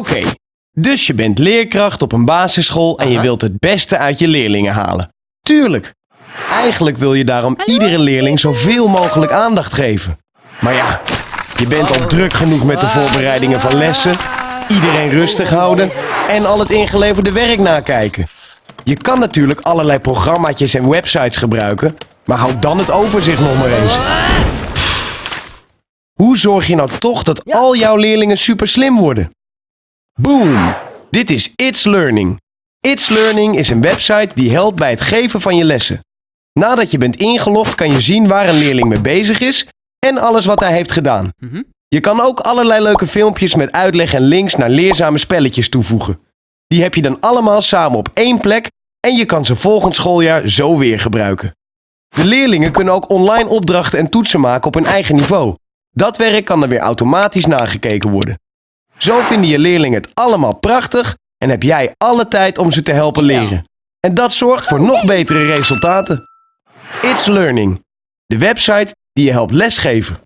Oké, dus je bent leerkracht op een basisschool en je wilt het beste uit je leerlingen halen. Tuurlijk. Eigenlijk wil je daarom iedere leerling zoveel mogelijk aandacht geven. Maar ja, je bent al druk genoeg met de voorbereidingen van lessen, iedereen rustig houden en al het ingeleverde werk nakijken. Je kan natuurlijk allerlei programmaatjes en websites gebruiken, maar houd dan het overzicht nog maar eens. Hoe zorg je nou toch dat al jouw leerlingen super slim worden? Boom! Dit is It's Learning. It's Learning is een website die helpt bij het geven van je lessen. Nadat je bent ingelogd kan je zien waar een leerling mee bezig is en alles wat hij heeft gedaan. Mhm. Je kan ook allerlei leuke filmpjes met uitleg en links naar leerzame spelletjes toevoegen. Die heb je dan allemaal samen op één plek en je kan ze volgend schooljaar zo weer gebruiken. De leerlingen kunnen ook online opdrachten en toetsen maken op hun eigen niveau. Dat werk kan dan weer automatisch nagekeken worden. Zo vinden je leerlingen het allemaal prachtig en heb jij alle tijd om ze te helpen leren. En dat zorgt voor nog betere resultaten. It's Learning, de website die je helpt lesgeven.